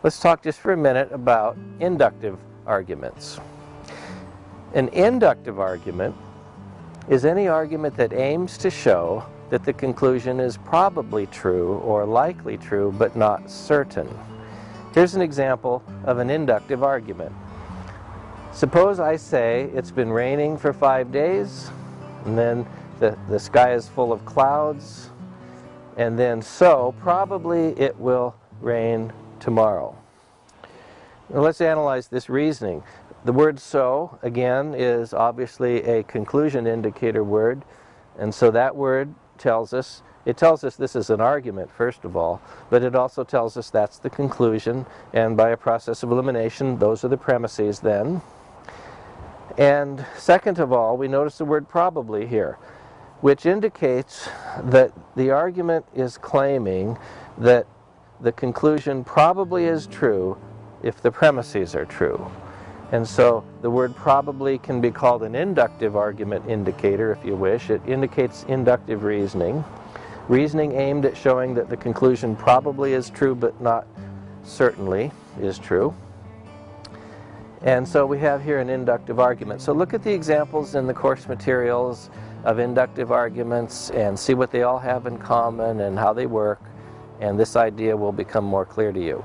Let's talk just for a minute about inductive arguments. An inductive argument is any argument that aims to show that the conclusion is probably true or likely true but not certain. Here's an example of an inductive argument. Suppose I say it's been raining for five days and then the, the sky is full of clouds and then so probably it will rain tomorrow. Now let's analyze this reasoning. The word so, again, is obviously a conclusion indicator word and so that word tells us, it tells us this is an argument first of all, but it also tells us that's the conclusion and by a process of elimination those are the premises then. And second of all, we notice the word probably here, which indicates that the argument is claiming that the conclusion probably is true if the premises are true. And so the word probably can be called an inductive argument indicator if you wish. It indicates inductive reasoning. Reasoning aimed at showing that the conclusion probably is true but not certainly is true. And so we have here an inductive argument. So look at the examples in the course materials of inductive arguments and see what they all have in common and how they work and this idea will become more clear to you.